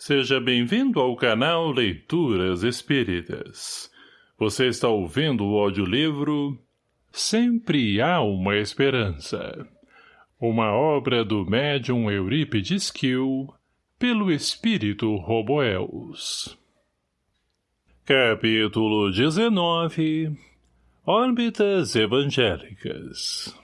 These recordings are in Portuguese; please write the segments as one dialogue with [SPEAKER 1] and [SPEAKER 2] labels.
[SPEAKER 1] Seja bem-vindo ao canal Leituras Espíritas. Você está ouvindo o audiolivro Sempre Há Uma Esperança. Uma obra do médium Eurípides Kiel, pelo espírito Roboels. Capítulo 19 Órbitas Evangélicas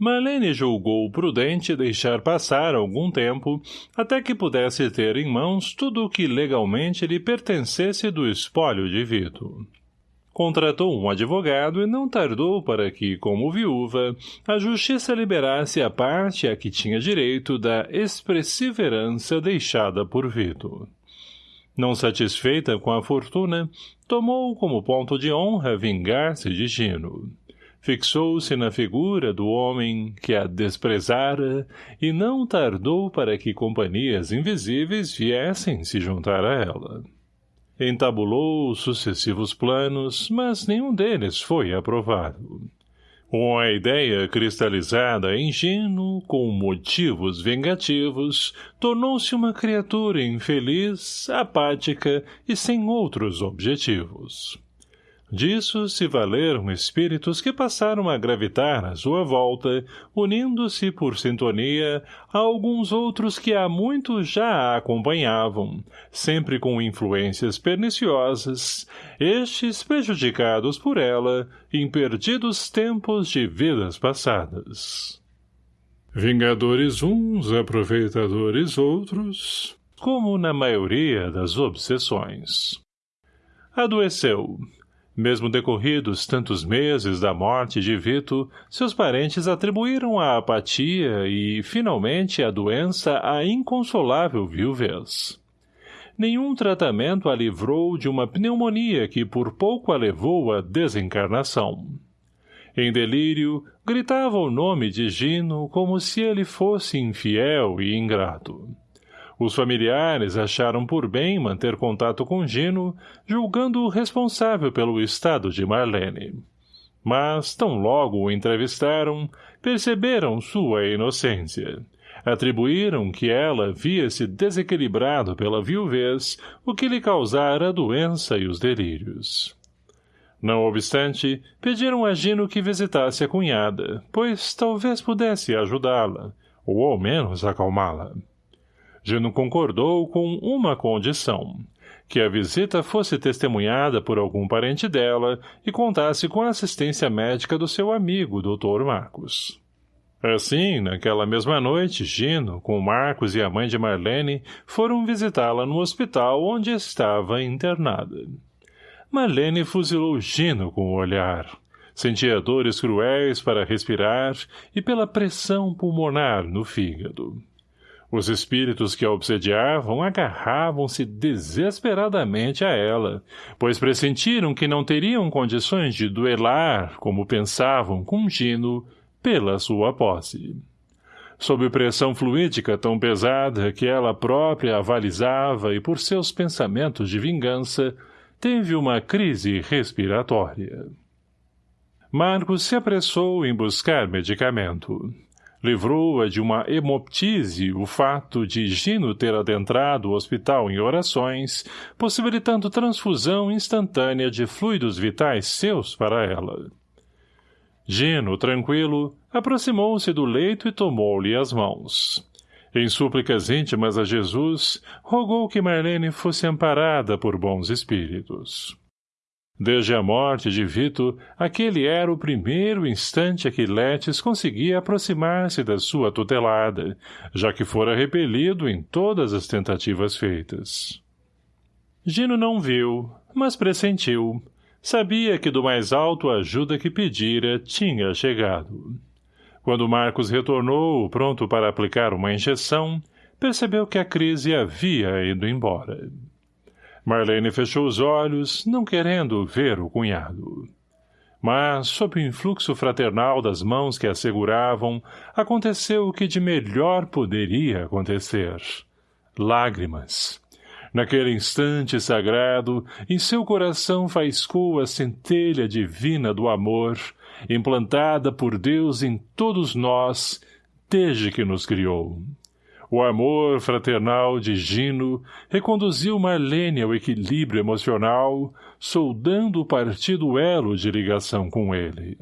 [SPEAKER 1] Marlene julgou prudente deixar passar algum tempo até que pudesse ter em mãos tudo o que legalmente lhe pertencesse do espólio de Vito. Contratou um advogado e não tardou para que, como viúva, a justiça liberasse a parte a que tinha direito da expressiva herança deixada por Vito. Não satisfeita com a fortuna, tomou como ponto de honra vingar-se de Gino fixou-se na figura do homem que a desprezara e não tardou para que companhias invisíveis viessem se juntar a ela. Entabulou sucessivos planos, mas nenhum deles foi aprovado. Com a ideia cristalizada Gino, com motivos vingativos, tornou-se uma criatura infeliz, apática e sem outros objetivos. Disso se valeram espíritos que passaram a gravitar à sua volta, unindo-se por sintonia a alguns outros que há muito já a acompanhavam, sempre com influências perniciosas, estes prejudicados por ela em perdidos tempos de vidas passadas. Vingadores uns, aproveitadores outros, como na maioria das obsessões. Adoeceu, mesmo decorridos tantos meses da morte de Vito, seus parentes atribuíram a apatia e, finalmente, a doença à inconsolável viuvez. Nenhum tratamento a livrou de uma pneumonia que por pouco a levou à desencarnação. Em delírio, gritava o nome de Gino como se ele fosse infiel e ingrato. Os familiares acharam por bem manter contato com Gino, julgando-o responsável pelo estado de Marlene. Mas, tão logo o entrevistaram, perceberam sua inocência. Atribuíram que ela havia-se desequilibrado pela viuvez, o que lhe causara a doença e os delírios. Não obstante, pediram a Gino que visitasse a cunhada, pois talvez pudesse ajudá-la, ou ao menos acalmá-la. Gino concordou com uma condição, que a visita fosse testemunhada por algum parente dela e contasse com a assistência médica do seu amigo, Dr. Marcos. Assim, naquela mesma noite, Gino, com Marcos e a mãe de Marlene, foram visitá-la no hospital onde estava internada. Marlene fuzilou Gino com o olhar. Sentia dores cruéis para respirar e pela pressão pulmonar no fígado. Os espíritos que a obsediavam agarravam-se desesperadamente a ela, pois pressentiram que não teriam condições de duelar, como pensavam, com Gino, pela sua posse. Sob pressão fluídica tão pesada que ela própria avalizava e por seus pensamentos de vingança, teve uma crise respiratória. Marcos se apressou em buscar medicamento livrou-a de uma hemoptise o fato de Gino ter adentrado o hospital em orações, possibilitando transfusão instantânea de fluidos vitais seus para ela. Gino, tranquilo, aproximou-se do leito e tomou-lhe as mãos. Em súplicas íntimas a Jesus, rogou que Marlene fosse amparada por bons espíritos. Desde a morte de Vito, aquele era o primeiro instante a que Letes conseguia aproximar-se da sua tutelada, já que fora repelido em todas as tentativas feitas. Gino não viu, mas pressentiu. Sabia que do mais alto a ajuda que pedira tinha chegado. Quando Marcos retornou, pronto para aplicar uma injeção, percebeu que a crise havia ido embora. Marlene fechou os olhos, não querendo ver o cunhado. Mas, sob o influxo fraternal das mãos que a seguravam, aconteceu o que de melhor poderia acontecer. Lágrimas. Naquele instante sagrado, em seu coração faiscou a centelha divina do amor, implantada por Deus em todos nós, desde que nos criou O amor fraternal de Gino reconduziu Marlene ao equilíbrio emocional, soldando o partido elo de ligação com ele.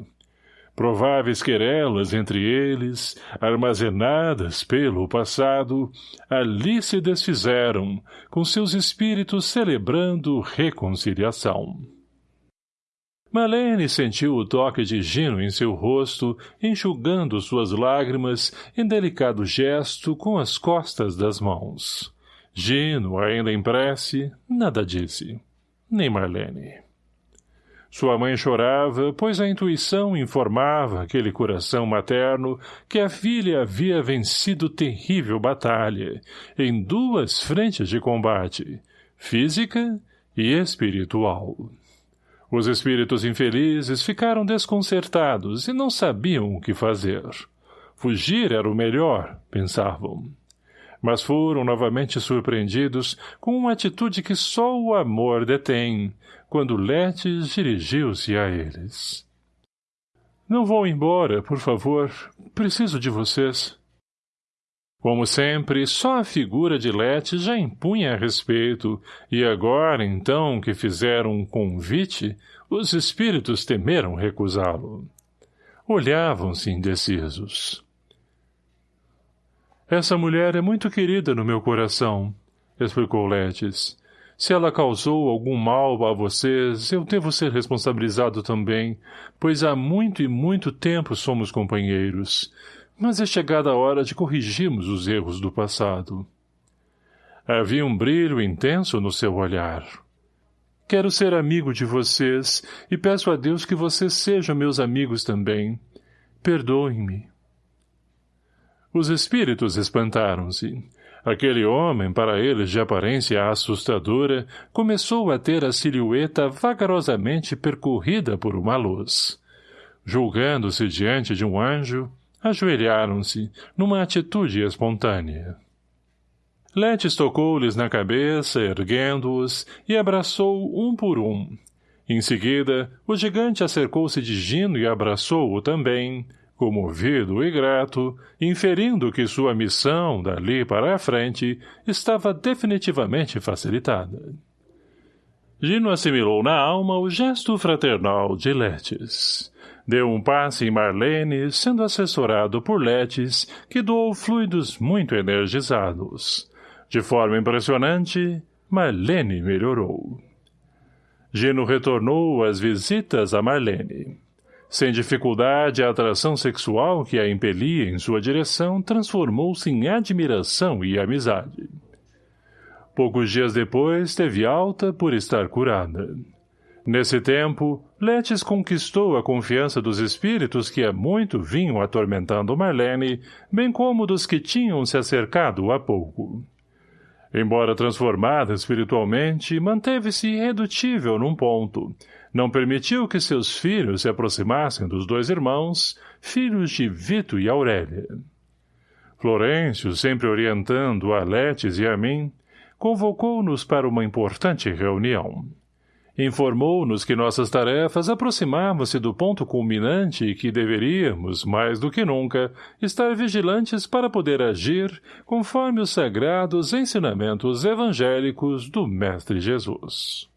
[SPEAKER 1] Prováveis querelas entre eles, armazenadas pelo passado, ali se desfizeram, com seus espíritos celebrando reconciliação. Malene sentiu o toque de Gino em seu rosto, enxugando suas lágrimas em delicado gesto com as costas das mãos. Gino, ainda em prece, nada disse. Nem Marlene. Sua mãe chorava, pois a intuição informava aquele coração materno que a filha havia vencido terrível batalha, em duas frentes de combate, física e espiritual. Os espíritos infelizes ficaram desconcertados e não sabiam o que fazer. Fugir era o melhor, pensavam. Mas foram novamente surpreendidos com uma atitude que só o amor detém, quando Letes dirigiu-se a eles. Não vão embora, por favor. Preciso de vocês. Como sempre, só a figura de Lete já impunha respeito, e agora, então, que fizeram um convite, os espíritos temeram recusá-lo. Olhavam-se indecisos. Essa mulher é muito querida no meu coração, explicou Letes. Se ela causou algum mal a vocês, eu devo ser responsabilizado também, pois há muito e muito tempo somos companheiros. Mas é chegada a hora de corrigirmos os erros do passado. Havia um brilho intenso no seu olhar. Quero ser amigo de vocês e peço a Deus que vocês sejam meus amigos também. Perdoem-me. Os espíritos espantaram-se. Aquele homem, para eles de aparência assustadora, começou a ter a silhueta vagarosamente percorrida por uma luz. Julgando-se diante de um anjo, Ajoelharam-se, numa atitude espontânea. Letes tocou-lhes na cabeça, erguendo-os, e abraçou um por um. Em seguida, o gigante acercou-se de Gino e abraçou-o também, comovido e grato, inferindo que sua missão, dali para a frente, estava definitivamente facilitada. Gino assimilou na alma o gesto fraternal de Letes. Deu um passe em Marlene, sendo assessorado por Letes, que doou fluidos muito energizados. De forma impressionante, Marlene melhorou. Gino retornou às visitas a Marlene. Sem dificuldade, a atração sexual que a impelia em sua direção transformou-se em admiração e amizade. Poucos dias depois, teve alta por estar curada. Nesse tempo, Letes conquistou a confiança dos espíritos que há muito vinham atormentando Marlene, bem como dos que tinham se acercado há pouco. Embora transformada espiritualmente, manteve-se irredutível num ponto. Não permitiu que seus filhos se aproximassem dos dois irmãos, filhos de Vito e Aurélia. Florêncio, sempre orientando a Letes e a mim, convocou-nos para uma importante reunião. Informou-nos que nossas tarefas aproximavam-se do ponto culminante e que deveríamos, mais do que nunca, estar vigilantes para poder agir conforme os sagrados ensinamentos evangélicos do Mestre Jesus.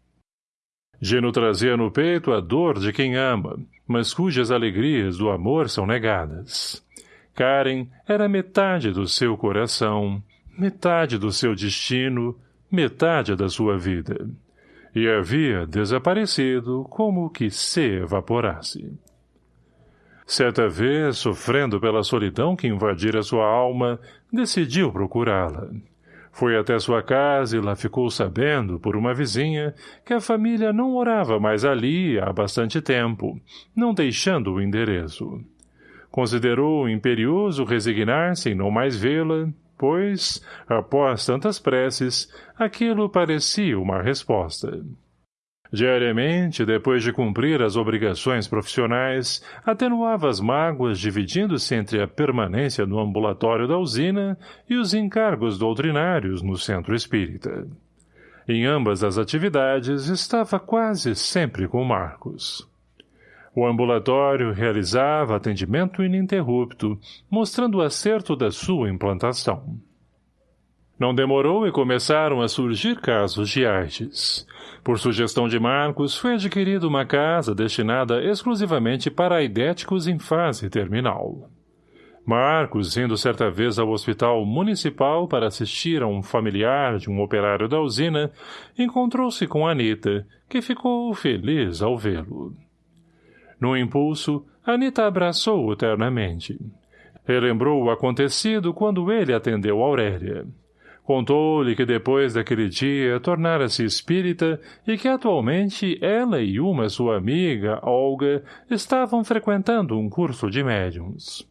[SPEAKER 1] Gino trazia no peito a dor de quem ama, mas cujas alegrias do amor são negadas. Karen era metade do seu coração, metade do seu destino, metade da sua vida e havia desaparecido como que se evaporasse. Certa vez, sofrendo pela solidão que invadira sua alma, decidiu procurá-la. Foi até sua casa e lá ficou sabendo, por uma vizinha, que a família não morava mais ali há bastante tempo, não deixando o endereço. Considerou imperioso resignar-se em não mais vê-la pois, após tantas preces, aquilo parecia uma resposta. Diariamente, depois de cumprir as obrigações profissionais, atenuava as mágoas dividindo-se entre a permanência no ambulatório da usina e os encargos doutrinários no centro espírita. Em ambas as atividades estava quase sempre com Marcos. O ambulatório realizava atendimento ininterrupto, mostrando o acerto da sua implantação. Não demorou e começaram a surgir casos de artes. Por sugestão de Marcos, foi adquirida uma casa destinada exclusivamente para aidéticos em fase terminal. Marcos, indo certa vez ao hospital municipal para assistir a um familiar de um operário da usina, encontrou-se com Anita, que ficou feliz ao vê-lo. No impulso, Anita abraçou-o ternamente. Relembrou o acontecido quando ele atendeu Aurélia. Contou-lhe que depois daquele dia tornara-se espírita e que atualmente ela e uma sua amiga, Olga, estavam frequentando um curso de médiums.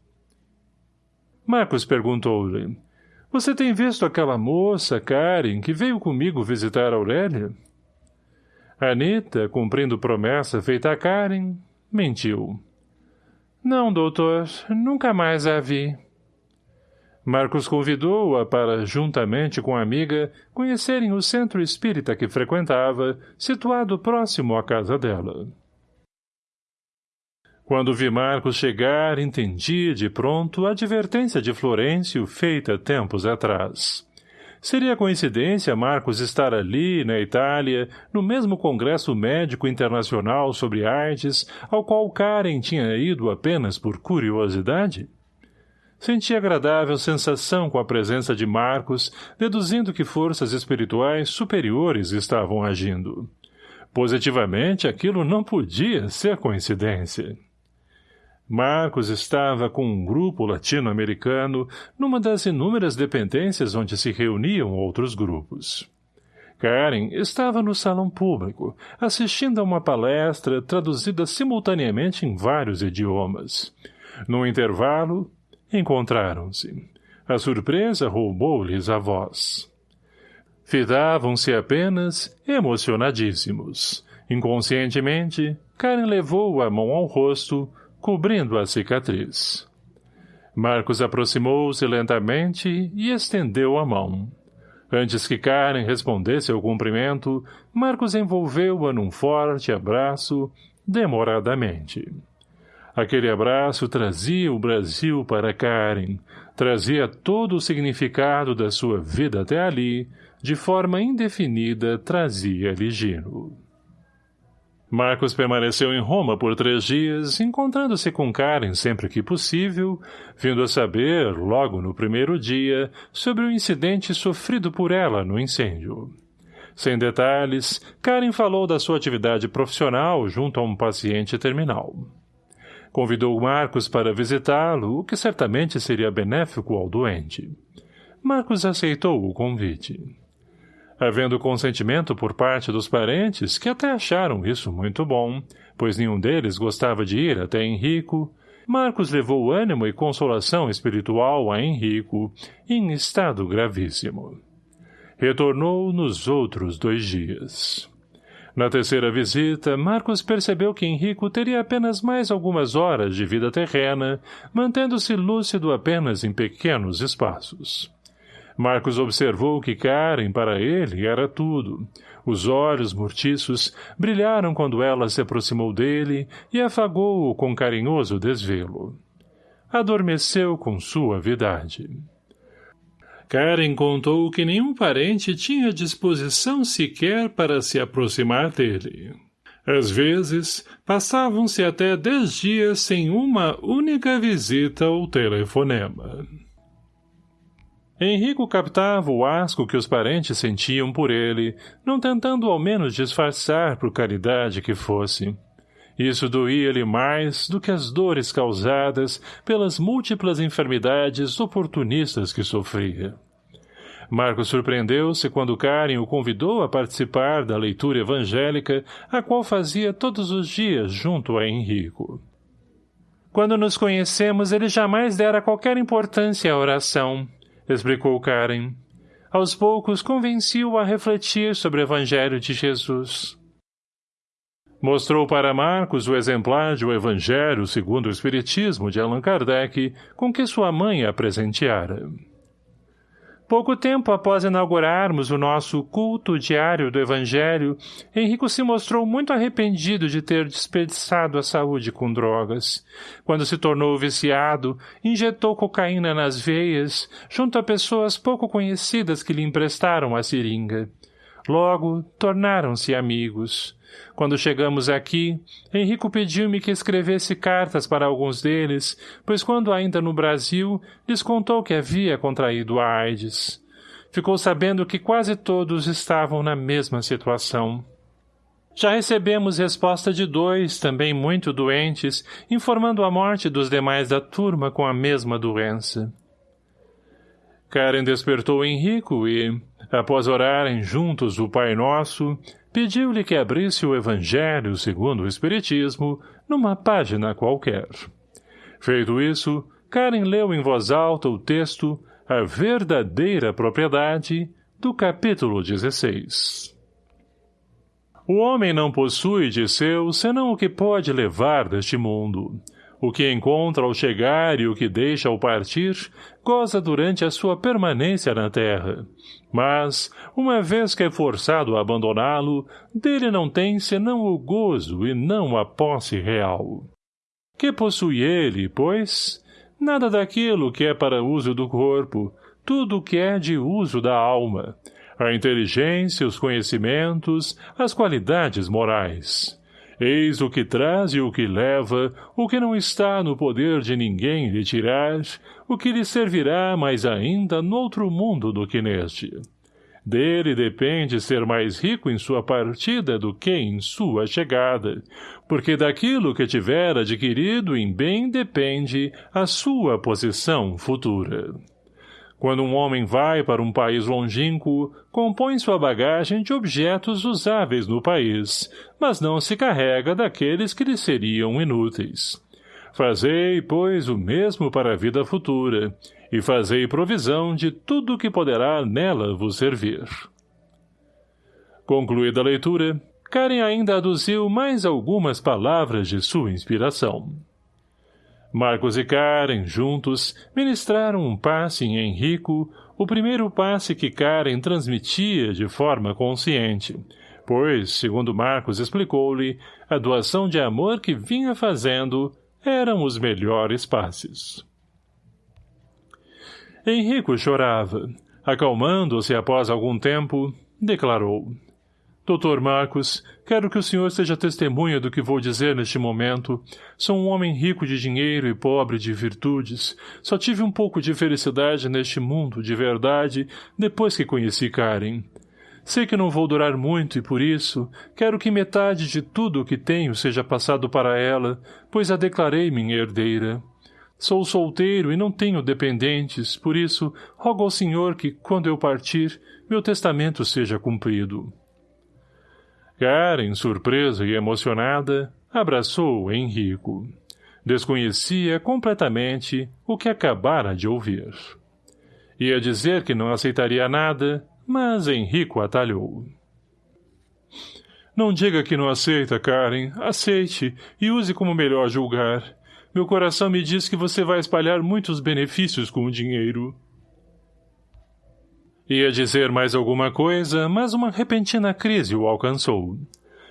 [SPEAKER 1] Marcos perguntou-lhe. Você tem visto aquela moça, Karen, que veio comigo visitar Aurélia? Anita, cumprindo promessa feita a Karen, mentiu. Não, doutor, nunca mais a vi. Marcos convidou-a para, juntamente com a amiga, conhecerem o centro espírita que frequentava, situado próximo à casa dela. Quando vi Marcos chegar, entendi, de pronto, a advertência de Florencio feita tempos atrás. Seria coincidência Marcos estar ali, na Itália, no mesmo Congresso Médico Internacional sobre Artes, ao qual Karen tinha ido apenas por curiosidade? Senti agradável sensação com a presença de Marcos, deduzindo que forças espirituais superiores estavam agindo. Positivamente, aquilo não podia ser coincidência. Marcos estava com um grupo latino-americano numa das inúmeras dependências onde se reuniam outros grupos. Karen estava no salão público, assistindo a uma palestra traduzida simultaneamente em vários idiomas. No intervalo, encontraram-se. A surpresa roubou-lhes a voz. Fidavam-se apenas emocionadíssimos. Inconscientemente, Karen levou a mão ao rosto, cobrindo a cicatriz. Marcos aproximou-se lentamente e estendeu a mão. Antes que Karen respondesse ao cumprimento, Marcos envolveu-a num forte abraço, demoradamente. Aquele abraço trazia o Brasil para Karen, trazia todo o significado da sua vida até ali, de forma indefinida trazia-lhe Gino. Marcos permaneceu em Roma por três dias, encontrando-se com Karen sempre que possível, vindo a saber, logo no primeiro dia, sobre o incidente sofrido por ela no incêndio. Sem detalhes, Karen falou da sua atividade profissional junto a um paciente terminal. Convidou Marcos para visitá-lo, o que certamente seria benéfico ao doente. Marcos aceitou o convite. Havendo consentimento por parte dos parentes, que até acharam isso muito bom, pois nenhum deles gostava de ir até Henrico, Marcos levou ânimo e consolação espiritual a Henrico, em estado gravíssimo. Retornou nos outros dois dias. Na terceira visita, Marcos percebeu que Henrico teria apenas mais algumas horas de vida terrena, mantendo-se lúcido apenas em pequenos espaços. Marcos observou que Karen, para ele, era tudo. Os olhos mortiços brilharam quando ela se aproximou dele e afagou-o com carinhoso desvelo. Adormeceu com suavidade. Karen contou que nenhum parente tinha disposição sequer para se aproximar dele. Às vezes, passavam-se até dez dias sem uma única visita ou telefonema. Henrico captava o asco que os parentes sentiam por ele, não tentando ao menos disfarçar por caridade que fosse. Isso doía-lhe mais do que as dores causadas pelas múltiplas enfermidades oportunistas que sofria. Marcos surpreendeu-se quando Karen o convidou a participar da leitura evangélica, a qual fazia todos os dias junto a Henrico. Quando nos conhecemos, ele jamais dera qualquer importância à oração, explicou Karen. Aos poucos convenci-o a refletir sobre o Evangelho de Jesus. Mostrou para Marcos o exemplar de O Evangelho segundo o Espiritismo de Allan Kardec, com que sua mãe a presenteara. Pouco tempo após inaugurarmos o nosso culto diário do Evangelho, Henrico se mostrou muito arrependido de ter desperdiçado a saúde com drogas. Quando se tornou viciado, injetou cocaína nas veias, junto a pessoas pouco conhecidas que lhe emprestaram a seringa. Logo, tornaram-se amigos. Quando chegamos aqui, Henrico pediu-me que escrevesse cartas para alguns deles, pois quando ainda no Brasil, lhes contou que havia contraído a AIDS. Ficou sabendo que quase todos estavam na mesma situação. Já recebemos resposta de dois, também muito doentes, informando a morte dos demais da turma com a mesma doença. Karen despertou Henrico e, após orarem juntos o Pai Nosso, pediu-lhe que abrisse o Evangelho segundo o Espiritismo numa página qualquer. Feito isso, Karen leu em voz alta o texto A Verdadeira Propriedade, do capítulo 16. O homem não possui de seu senão o que pode levar deste mundo. O que encontra ao chegar e o que deixa ao partir, goza durante a sua permanência na terra. Mas, uma vez que é forçado a abandoná-lo, dele não tem senão o gozo e não a posse real. Que possui ele, pois? Nada daquilo que é para uso do corpo, tudo que é de uso da alma, a inteligência, os conhecimentos, as qualidades morais. Eis o que traz e o que leva, o que não está no poder de ninguém lhe tirar, o que lhe servirá mais ainda no outro mundo do que neste. Dele depende ser mais rico em sua partida do que em sua chegada, porque daquilo que tiver adquirido em bem depende a sua posição futura. Quando um homem vai para um país longínquo, compõe sua bagagem de objetos usáveis no país, mas não se carrega daqueles que lhe seriam inúteis. Fazei, pois, o mesmo para a vida futura, e fazei provisão de tudo que poderá nela vos servir. Concluída a leitura, Karen ainda aduziu mais algumas palavras de sua inspiração. Marcos e Karen, juntos, ministraram um passe em Henrico, o primeiro passe que Karen transmitia de forma consciente, pois, segundo Marcos explicou-lhe, a doação de amor que vinha fazendo eram os melhores passes. Henrico chorava. Acalmando-se após algum tempo, declarou. Doutor Marcos, quero que o senhor seja testemunha do que vou dizer neste momento. Sou um homem rico de dinheiro e pobre de virtudes. Só tive um pouco de felicidade neste mundo, de verdade, depois que conheci Karen. Sei que não vou durar muito e, por isso, quero que metade de tudo o que tenho seja passado para ela, pois a declarei minha herdeira. Sou solteiro e não tenho dependentes, por isso, rogo ao senhor que, quando eu partir, meu testamento seja cumprido. Karen, surpresa e emocionada, abraçou Henrico. Desconhecia completamente o que acabara de ouvir. Ia dizer que não aceitaria nada, mas Henrico atalhou. Não diga que não aceita, Karen. Aceite e use como melhor julgar. Meu coração me diz que você vai espalhar muitos benefícios com o dinheiro. Ia dizer mais alguma coisa, mas uma repentina crise o alcançou.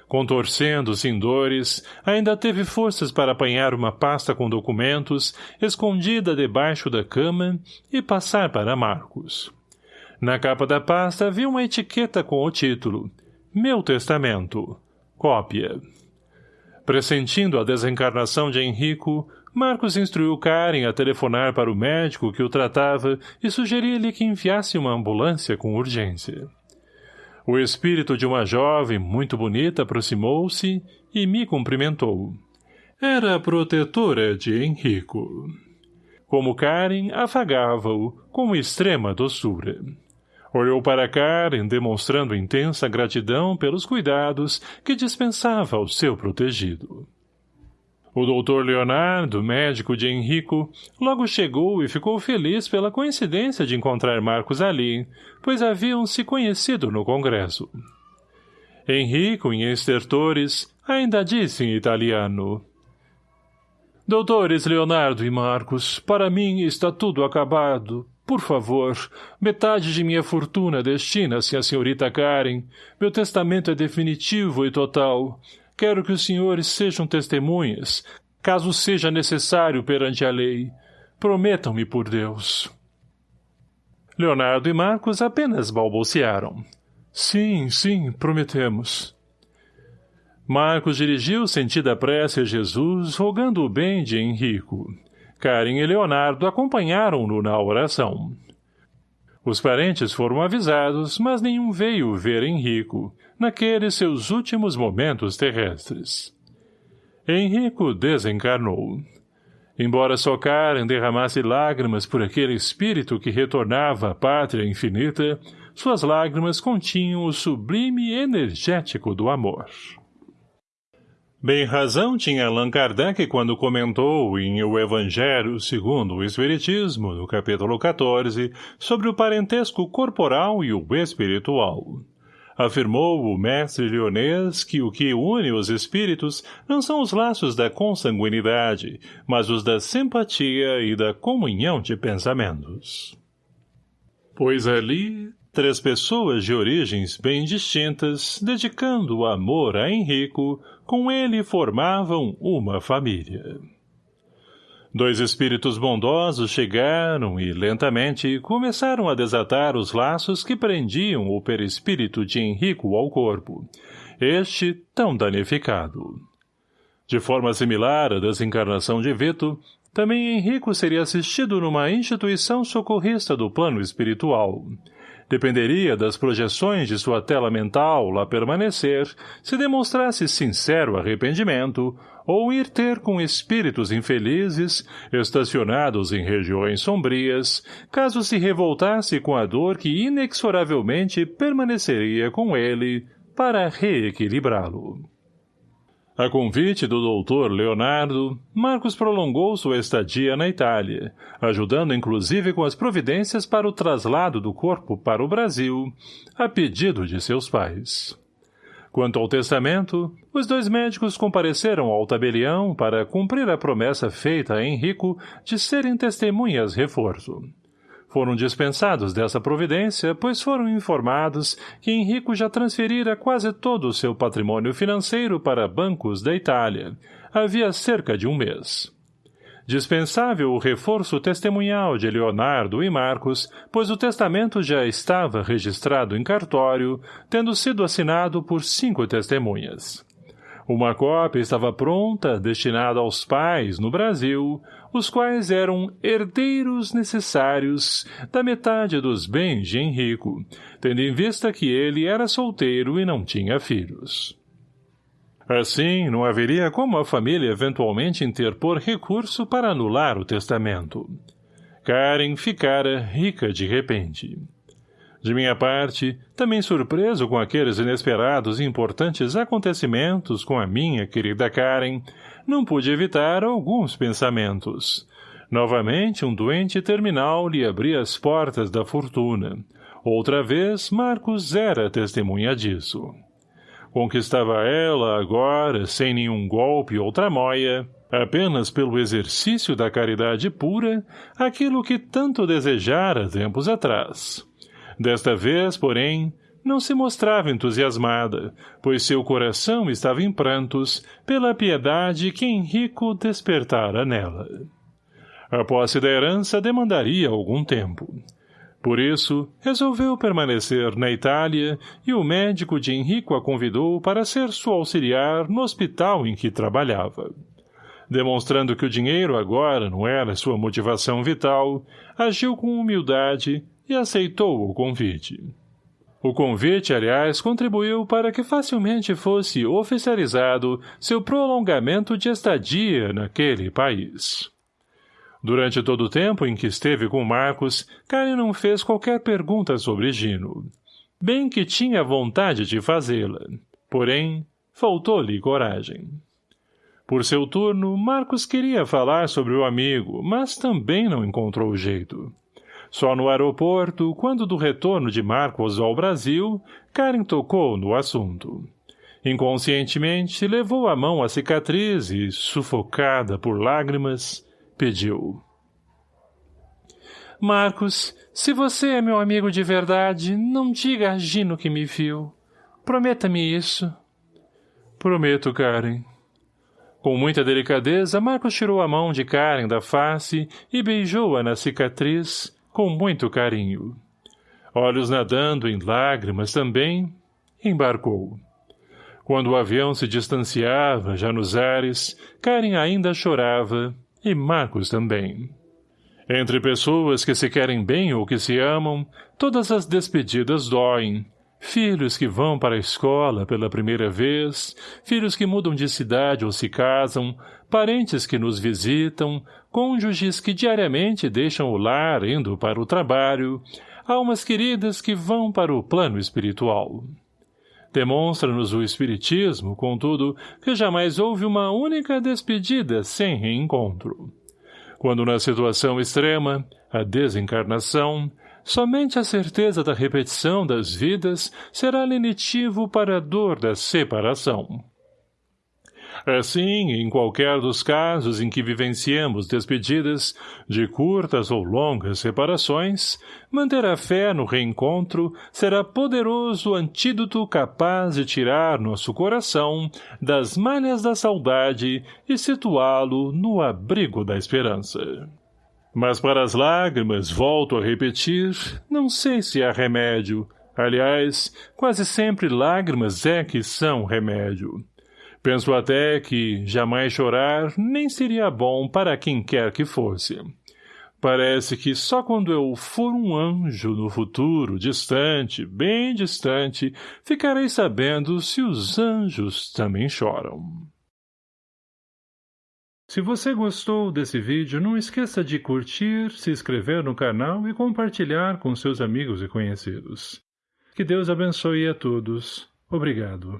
[SPEAKER 1] Contorcendo-se em dores, ainda teve forças para apanhar uma pasta com documentos, escondida debaixo da cama, e passar para Marcos. Na capa da pasta havia uma etiqueta com o título Meu Testamento. Cópia. Pressentindo a desencarnação de Henrico, Marcos instruiu Karen a telefonar para o médico que o tratava e sugeria-lhe que enviasse uma ambulância com urgência. O espírito de uma jovem muito bonita aproximou-se e me cumprimentou. Era a protetora de Henrico. Como Karen afagava-o com extrema doçura. Olhou para Karen, demonstrando intensa gratidão pelos cuidados que dispensava ao seu protegido. O doutor Leonardo, médico de Henrico, logo chegou e ficou feliz pela coincidência de encontrar Marcos ali, pois haviam se conhecido no congresso. Henrico, em estertores, ainda disse em italiano. Doutores Leonardo e Marcos, para mim está tudo acabado. por favor, metade de minha fortuna destina-se à senhorita Karen. Meu testamento é definitivo e total. Quero que os senhores sejam testemunhas, caso seja necessário perante a lei. Prometam-me por Deus. Leonardo e Marcos apenas balbuciaram. Sim, sim, prometemos. Marcos dirigiu sentida prece a Jesus, rogando o bem de Henrico. Karen e Leonardo acompanharam-no na oração. Os parentes foram avisados, mas nenhum veio ver Henrico, naqueles seus últimos momentos terrestres. Henrico desencarnou. Embora só Karen derramasse lágrimas por aquele espírito que retornava à pátria infinita, suas lágrimas continham o sublime energético do amor. Bem razão tinha Allan Kardec quando comentou em O Evangelho segundo o Espiritismo, no capítulo 14, sobre o parentesco corporal e o espiritual. Afirmou o mestre leonês que o que une os espíritos não são os laços da consanguinidade, mas os da simpatia e da comunhão de pensamentos. Pois ali Três pessoas de origens bem distintas, dedicando o amor a Henrico, com ele formavam uma família. Dois espíritos bondosos chegaram e, lentamente, começaram a desatar os laços que prendiam o perispírito de Henrico ao corpo, este tão danificado. De forma similar à desencarnação de Vito, também Henrico seria assistido numa instituição socorrista do plano espiritual, Dependeria das projeções de sua tela mental lá permanecer, se demonstrasse sincero arrependimento, ou ir ter com espíritos infelizes, estacionados em regiões sombrias, caso se revoltasse com a dor que inexoravelmente permaneceria com ele para reequilibrá-lo. A convite do doutor Leonardo, Marcos prolongou sua estadia na Itália, ajudando inclusive com as providências para o traslado do corpo para o Brasil, a pedido de seus pais. Quanto ao testamento, os dois médicos compareceram ao tabelião para cumprir a promessa feita a Henrico de serem testemunhas reforço. Foram dispensados dessa providência, pois foram informados que Henrico já transferira quase todo o seu patrimônio financeiro para bancos da Itália, havia cerca de um mês. Dispensável o reforço testemunhal de Leonardo e Marcos, pois o testamento já estava registrado em cartório, tendo sido assinado por cinco testemunhas. Uma cópia estava pronta, destinada aos pais, no Brasil, os quais eram herdeiros necessários da metade dos bens de Henrico, tendo em vista que ele era solteiro e não tinha filhos. Assim, não haveria como a família eventualmente interpor recurso para anular o testamento. Karen ficara rica de repente. De minha parte, também surpreso com aqueles inesperados e importantes acontecimentos com a minha querida Karen, não pude evitar alguns pensamentos. Novamente, um doente terminal lhe abria as portas da fortuna. Outra vez, Marcos era testemunha disso. Conquistava ela, agora, sem nenhum golpe ou tramóia, apenas pelo exercício da caridade pura, aquilo que tanto desejara tempos atrás. Desta vez, porém, não se mostrava entusiasmada, pois seu coração estava em prantos pela piedade que Henrico despertara nela. A posse da herança demandaria algum tempo. Por isso, resolveu permanecer na Itália e o médico de Henrico a convidou para ser sua auxiliar no hospital em que trabalhava. Demonstrando que o dinheiro agora não era sua motivação vital, agiu com humildade e aceitou o convite. O convite, aliás, contribuiu para que facilmente fosse oficializado seu prolongamento de estadia naquele país. Durante todo o tempo em que esteve com Marcos, Karen não fez qualquer pergunta sobre Gino. Bem que tinha vontade de fazê-la. Porém, faltou-lhe coragem. Por seu turno, Marcos queria falar sobre o amigo, mas também não encontrou jeito. Só no aeroporto, quando do retorno de Marcos ao Brasil, Karen tocou no assunto. Inconscientemente, levou a mão à cicatriz e, sufocada por lágrimas, pediu.
[SPEAKER 2] Marcos, se você é meu amigo de verdade, não diga a Gino que me viu. Prometa-me isso.
[SPEAKER 1] Prometo, Karen. Com muita delicadeza, Marcos tirou a mão de Karen da face e beijou-a na cicatriz, com muito carinho. Olhos nadando em lágrimas também, embarcou. Quando o avião se distanciava, já nos ares, Karen ainda chorava, e Marcos também. Entre pessoas que se querem bem ou que se amam, todas as despedidas doem, Filhos que vão para a escola pela primeira vez, filhos que mudam de cidade ou se casam, parentes que nos visitam, cônjuges que diariamente deixam o lar indo para o trabalho, almas queridas que vão para o plano espiritual. Demonstra-nos o Espiritismo, contudo, que jamais houve uma única despedida sem reencontro. Quando na situação extrema, a desencarnação, Somente a certeza da repetição das vidas será lenitivo para a dor da separação. Assim, em qualquer dos casos em que vivenciemos despedidas, de curtas ou longas separações, manter a fé no reencontro será poderoso antídoto capaz de tirar nosso coração das malhas da saudade e situá-lo no abrigo da esperança. Mas para as lágrimas, volto a repetir, não sei se há remédio. Aliás, quase sempre lágrimas é que são remédio. Penso até que jamais chorar nem seria bom para quem quer que fosse. Parece que só quando eu for um anjo no futuro, distante, bem distante, ficarei sabendo se os anjos também choram. Se você gostou desse vídeo, não esqueça de curtir, se inscrever no canal e compartilhar com seus amigos e conhecidos. Que Deus abençoe a todos. Obrigado.